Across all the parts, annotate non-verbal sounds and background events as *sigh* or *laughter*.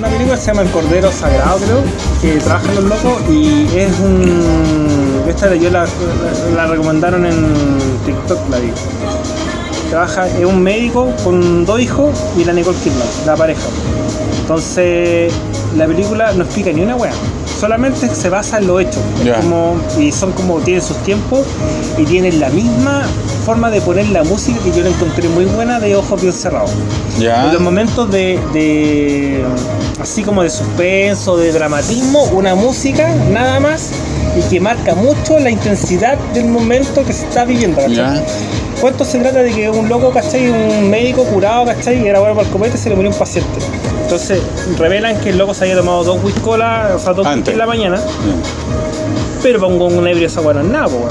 una película se llama El Cordero Sagrado, creo, que trabajan los locos y es un. Esta yo la recomendaron en TikTok, la vi. Trabaja, es un médico con dos hijos y la Nicole Kidman, la pareja. Entonces, la película no explica ni una wea. Solamente se basa en los hechos. Es Ya. como, y son como, tienen sus tiempos y tienen la misma forma de poner la música que yo la encontré muy buena de ojos bien cerrados. En los momentos de, de así como de suspenso, de dramatismo, una música nada más y que marca mucho la intensidad del momento que se está viviendo. ¿Cuánto se trata de que un loco, ¿cachai? Un médico curado, ¿cachai? Era bueno para el copete y se le murió un paciente. Entonces revelan que el loco se había tomado dos whiskolas, o sea, dos whisky en la mañana, pero para un, ebrio esa weá no es nada, po.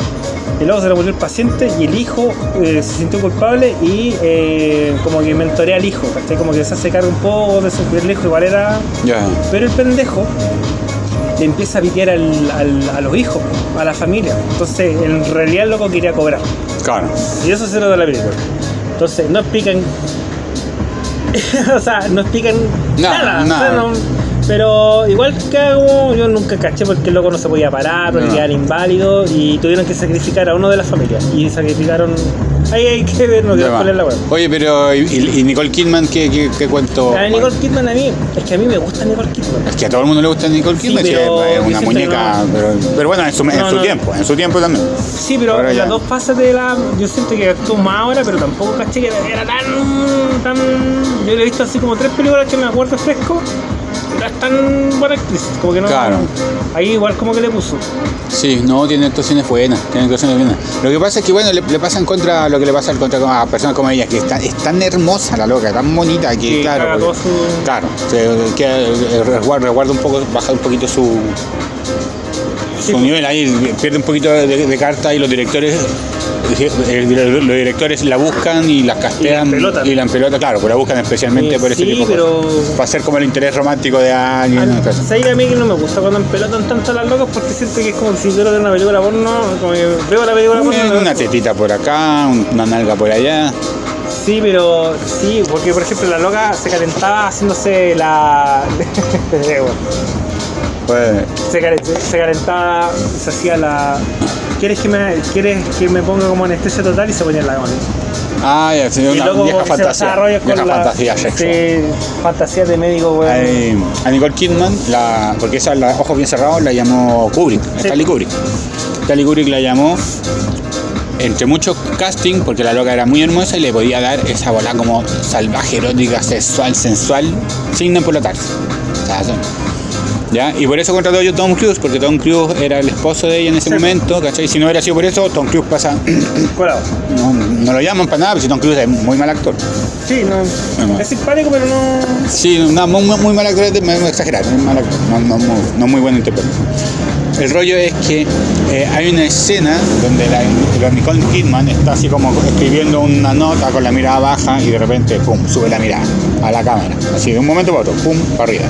Y luego se le murió el paciente y el hijo eh, se sintió culpable y eh, como que mentorea al hijo, ¿cachai? Como que se hace cargo un poco de su el hijo, igual era. Ya. Pero el pendejo le empieza a pitear al- al- a los hijos, a la familia. Entonces, en realidad el loco quería cobrar. Claro. Y eso se trata de la película. Entonces, no explican. *laughs* o sea, no explican Nada, nada. nada. o sea, no- pero igual que hago, yo nunca caché porque el loco no se podía parar, porque No. quedaba inválido y tuvieron que sacrificar a uno de la familia. Y sacrificaron. Ahí hay que ver, no quiero poner la web. Oye, pero ¿y, y Nicole Kidman qué, qué, qué cuento? A Nicole Kidman a mí, es que a mí me gusta Nicole Kidman. Es que a todo el mundo le gusta Nicole Kidman, sí, pero es una muñeca, no. pero, pero bueno, en su, en tiempo, en su tiempo también. Sí, pero Ahora en ya. las dos fases de la. Yo siento que actuó más ahora, pero tampoco caché que era tan. tan yo le he visto así como tres películas que me acuerdo fresco. Es tan buena actriz, como que no. Claro. Ahí igual como que le puso. Sí, no, tiene actuaciones buenas, tiene actuaciones buenas. Lo que pasa es que, bueno, le, le pasa en contra lo que le pasa en contra a personas como ella, que está, es tan hermosa la loca, tan bonita, que Que claro, porque- todo su- claro, se, que, eh, resguarda, resguarda un poco, baja un poquito su, Sí, su nivel ahí, pierde un poquito de, de carta y los directores los directores la buscan y las castean Y la empelota, claro, pues la buscan especialmente Eh, por ese sí, tipo pero-. Para ser como el interés romántico de alguien. ¿no? ¿Sabes que a mí que no me gusta cuando empelotan tanto a las locas? Porque siento que es como si yo de una película porno, como que veo la película porno. Una, una tetita por acá, un- una nalga por allá. Sí, pero sí, porque por ejemplo la loca se calentaba haciéndose la. *laughs* Pues, se, cal- se calentaba, se hacía la. ¿Quieres que me, quieres que me ponga como anestesia total? Y se ponía la goma. ah, ya, sí, una vieja fantasía. Vieja la. fantasía sexual. Sí, fantasía de médico, weón. Eh, a Nicole Kidman, la, porque esa, la ojos bien cerrados, la llamó Kubrick, Stanley Kubrick. Stanley Kubrick la llamó entre muchos casting, porque la loca era muy hermosa y le podía dar esa bola como salvaje, erótica, sexual, sensual, sin empolotarse. O sea, ¿Ya? Y por eso contrató yo a Tom Cruise, porque Tom Cruise era el esposo de ella en ese Sí. momento, ¿cachai? Si no hubiera sido por eso, Tom Cruise pasa. *clears throat* Colado. No, no lo llaman para nada, porque Tom Cruise es muy mal actor. Sí, no, Bueno. es simpático, pero no. Sí, no, muy, muy, muy mal actor, me voy a exagerar, muy mal actor, no, no, no, no muy buen intérprete. El rollo es que eh, hay una escena donde la, la Nicole Kidman está así como escribiendo una nota con la mirada baja y de repente, pum, sube la mirada a la cámara. Así, de un momento para otro, pum, para arriba.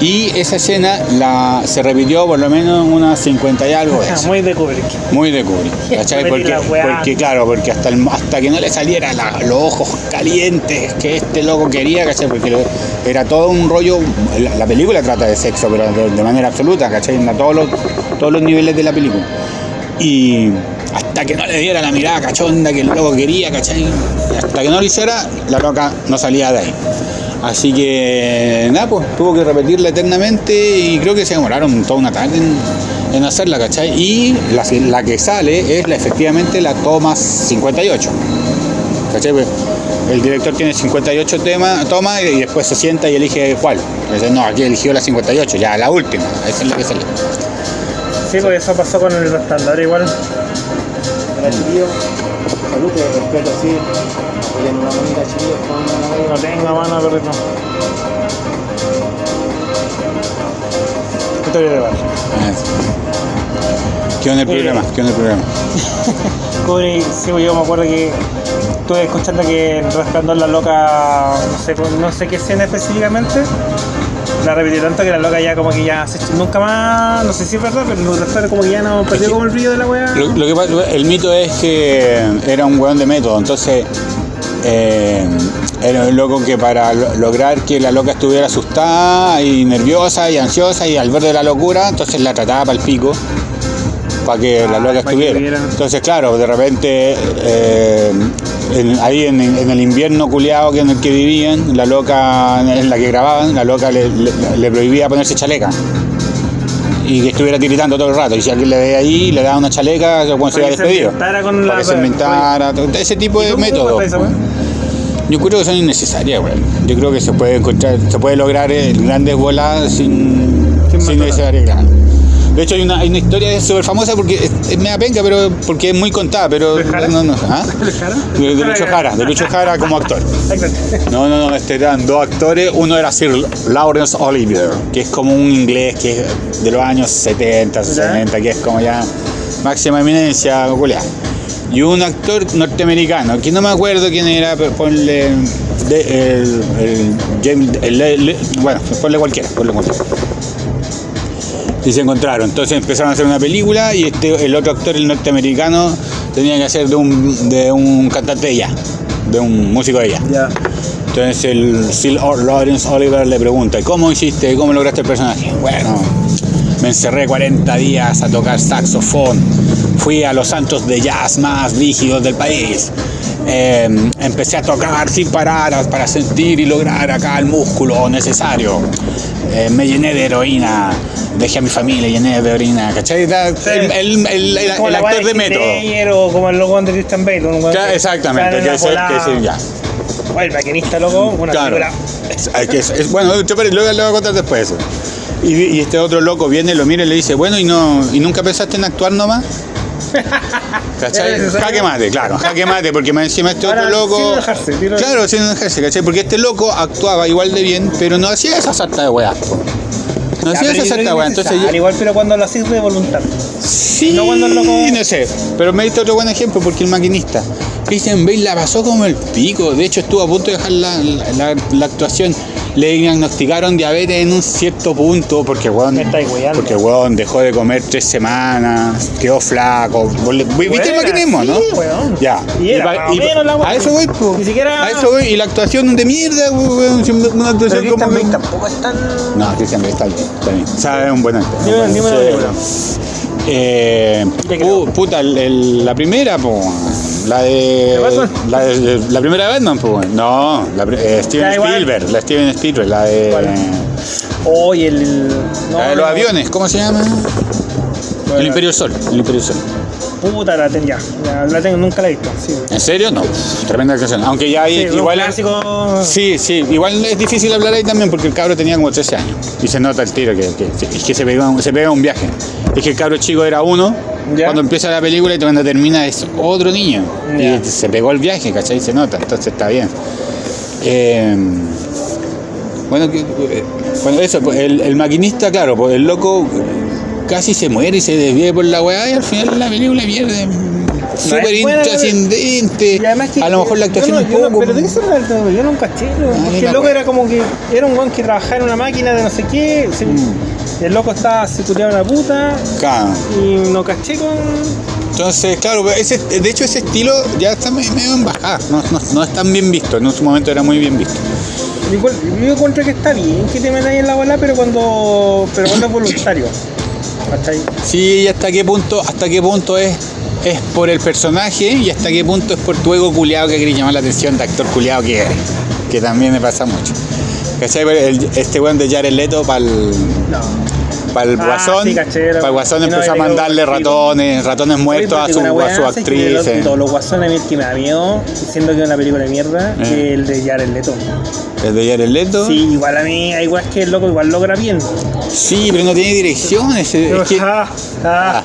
Y esa escena la, se repitió por lo menos unas 50 y algo veces. *laughs* Muy de Kubrick. Muy de Kubrick, *laughs* ¿cachai? Porque, claro, porque hasta, el- hasta que no le saliera la- los ojos calientes que este loco quería, ¿cachai? Porque lo- era todo un rollo, la, la película trata de sexo, pero de, de manera absoluta, ¿cachai? A todos los, todos los niveles de la película. Y hasta que no le diera la mirada cachonda que el loco quería, ¿cachai? Hasta que no lo hiciera, la loca no salía de ahí. Así que nada, pues tuvo que repetirla eternamente y creo que se demoraron toda una tarde en, en hacerla, ¿cachai? Y la, la que sale es la, efectivamente la toma 58. ¿Cachai? Pues, el director tiene 58 temas, toma y después se sienta y elige cuál. Entonces, no, aquí eligió la 58, ya la última, esa es la que sale. Sí, pues eso pasó con el resplandor igual. Era chiquillo. Salud, respeto así. Apoyen una con una No tengo mano, perrito. Historia de bar. ¿Qué onda el programa? ¿Qué onda el programa? Kubrick, sí, pues yo me acuerdo que estuve escuchando que Resplandor la loca, no sé, no sé qué escena específicamente, la repitió tanto que la loca ya como que ya se nunca más, no sé si es verdad, pero después como que ya no perdió como el brillo de la weá. Lo, lo que pasa- el mito es que era un weón de método, entonces eh, era un loco que para lo- lograr que la loca estuviera asustada y nerviosa y ansiosa y al borde de la locura, entonces la trataba para el pico para que la Ah, loca estuviera. Entonces, claro, de repente eh, en- ahí en, en el invierno culiado que en el que vivían, la loca en la que grababan, la loca le, le- le prohibía ponerse chaleca. Y que estuviera tiritando todo el rato. Y si alguien le veía ahí, le daba una chaleca, el weón se que despedido. con Para la- que se inventara, ese tipo ¿Y de métodos. weá? Yo creo que son innecesarias, weón. Yo creo que se puede encontrar, se puede lograr eh, grandes voladas sin, Sin sin matar. De hecho hay una, hay una historia súper famosa porque es, es media penca, pero porque es muy contada, pero ¿De Jara? no, no, ¿ah? ¿De Jara? De, de Lucho Jara, de Lucho Jara como actor. No, no, no, este eran dos actores. Uno era Sir Lawrence Olivier, que es como un inglés que es de los años 70, 60, que es como ya máxima eminencia, culiá. Y un actor norteamericano, que no me acuerdo quién era, pero ponle. de- el, el James. el- el- bueno, ponle cualquiera, ponle cualquiera. Y se encontraron. Entonces empezaron a hacer una película y este, el otro actor, el norteamericano, tenía que hacer de un, de un cantante de ella, de un músico de ella. Entonces el Sir Lawrence Oliver le pregunta, ¿y ¿cómo hiciste? ¿Cómo lograste el personaje? Bueno, me encerré 40 días a tocar saxofón. Fui a los santos de jazz más rígidos del país. Eh, empecé a tocar sin parar para sentir y lograr acá el músculo necesario. Eh, me llené de heroína. Dejé a mi familia llené de heroína. ¿Cachai? Da- El, el- el- el- Como el la weá actor de Heath método. Ledger O como el loco de Christian Bale. un weón Claro, que Exactamente, que es que ya. El maquinista, loco, una Claro. película. Es- hay que- es- bueno, yo pero luego le voy a contar después eso. Y, y este otro loco viene, lo mira y le dice, bueno, ¿y no y nunca pensaste en actuar nomás? ¿Cachai? Jaque mate, claro, jaque mate, porque encima este Ahora, otro loco. sin enojarse, tiro- Claro, sin enojarse, ¿cachai? Porque este loco actuaba igual de bien, pero no hacía esa sarta de weá. No hacía esa que de Entonces yo, igual, pero cuando lo haces de voluntad. Sí, No cuando el loco- no sé. Pero me diste otro buen ejemplo porque el maquinista. Christian Bale la pasó como el pico. De hecho, estuvo a punto de dejar la, la- la actuación. Le diagnosticaron diabetes en un cierto punto porque weón, porque weón dejó de comer tres semanas, quedó flaco. ¿Viste el maquinismo, no? sí, weón. Ya. Y era la a eso voy, po. Ni siquiera- A eso voy. Y la actuación de mierda, weón. Una actuación Christian como. Bale tampoco es tan. No, Christian Bale está bien. Está bien. Es un buen actor. Eh, pu- puta, el- el- la primera, po, la de, la de- la primera de Batman, po, no, la, eh, Steven. Spielberg, la Steven Spielberg, la de, ¿Cuál? Oye, el. No, la de los aviones, ¿cómo se llama? El Imperio del Sol, el Imperio del Sol. Puta, la tengo ya. La tengo, nunca la he visto. Sí. ¿En serio? No, tremenda canción. Aunque ya hay, Sí, igual, clásico. sí, sí, igual es difícil hablar ahí también porque el cabro tenía como 13 años y se nota el tiro que, que, es que se pega, un- se pega un viaje. Es que el cabro chico era uno, Ya. cuando empieza la película y cuando termina es otro niño. Ya. Y se pegó el viaje, ¿cachai? Se nota, entonces está bien. Eh, bueno, bueno, eso, pues, el, el maquinista, claro, pues el loco casi se muere y se desvía por la weá y al final la película pierde. Súper intrascendente. Y además que- A lo mejor la actuación yo no- un poco. pero de trata, yo no caché, lo- Ah, ni porque el loco era como que era un guan que trabajaba en una máquina de no sé qué. Mm. El loco estaba secureado una puta Claro. y no caché con. Entonces, claro, ese, de hecho ese estilo ya está me- medio en bajada, no, no, no es tan bien visto, en su momento era muy bien visto. Yo encuentro que está bien que te metas ahí en la bola, pero cuando, pero cuando es voluntario. ¿Cachai? Sí, y hasta qué punto, hasta qué punto es, es por el personaje y hasta qué punto es por tu ego culiado que querés llamar la atención de actor culiado que eres, que también me pasa mucho. ¿Cachai? El- este weón de Jared Leto para el, No. el Ah, guasón, sí, para el guasón no, empezó a mandarle ratones, ratones muertos a su, a su weá, ¿sabes que actriz. los- eh. Todos los guasones a mí el que me da miedo, diciendo que es una película de mierda, Eh. que el de Jared Leto. El de Jared Leto. Sí, igual a mí, igual es que el loco igual logra bien. Sí, pero no tiene dirección. ese- es que- ah.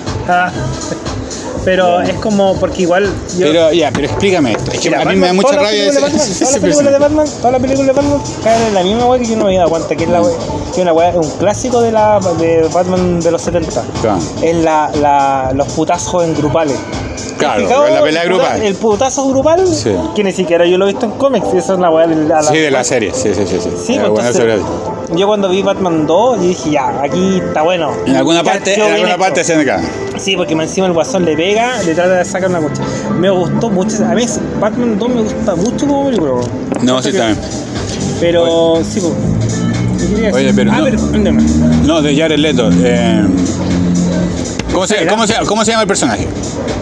Pero es como, porque igual. Yo, pero ya, pero explícame esto. Es que Mira, a mí me da mucha todas las rabia ese- Todas las películas de. Batman, todas las películas de Batman caen en la misma weá que yo no me había dado cuenta, que es la wea- que una weá- un clásico de la de Batman de los 70. Claro. Es la, la, los putazos en grupales. Claro, la pelea El grupal. El putazo grupal, Sí. que ni siquiera yo lo he visto en cómics, y esa es la weá de la, Sí, de la serie, sí, sí, sí. sí. Sí, pues, entonces, serie. Yo cuando vi Batman 2, yo dije, ya, aquí está bueno. En alguna parte, en alguna parte se me cae. Sí, porque encima el guasón le pega, le trata de sacar una cocha. Me gustó mucho. A mí Batman 2 me gusta mucho como película. No, sí, también. Pero, sí, pues. ¿qué quería Oye, pero Ah, no- pero. No, de Jared Leto. eh, ¿cómo, se, cómo, se, ¿Cómo se llama el personaje?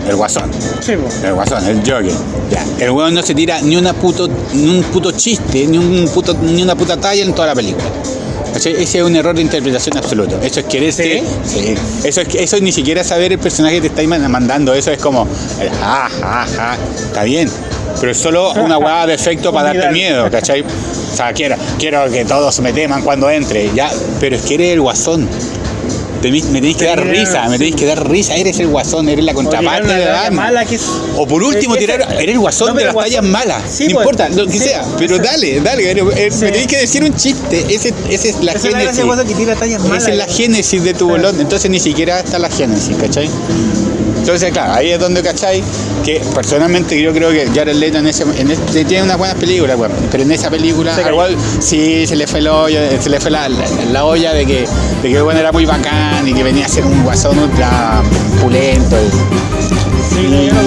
El guasón. Sí. El guasón, el Joker. Ya. El weón no se tira ni una puto, ni un puto chiste, ni un puto, ni una puta talla en toda la película. ¿Cachai? Ese es un error de interpretación absoluto. Eso es querer ¿Sí? Sí. Eso es eso es ni siquiera saber el personaje que te está man- mandando. Eso es como el ja, ja, ja. Está bien. Pero es solo una hueá de efecto *laughs* para darte miedo, ¿cachai? O sea, quiero, quiero que todos me teman cuando entre. Ya, pero es que eres el guasón. Me tenéis que dar risa, me tenéis que dar risa, eres el guasón, eres la contraparte de Batman. O por último, tirar, eres el guasón de pero las tallas malas. No pues, importa, lo que sea. Pero ese- dale, dale. eh. Me tenéis que decir un chiste. Ese, ese es la Esa es la génesis. Esa es la génesis de tu bolón. Entonces ni siquiera está la génesis, ¿cachai? Entonces, claro, ahí es donde, ¿cachai? Que personalmente yo creo que Jared Leto en ese, en ese- tiene unas buenas películas, pero en esa película Se igual sí se le fue el hoyo, se le fue la, la- la olla de que, de que bueno, era muy bacán y que venía a ser un guasón ultra pulento. y- Sí, y, yo no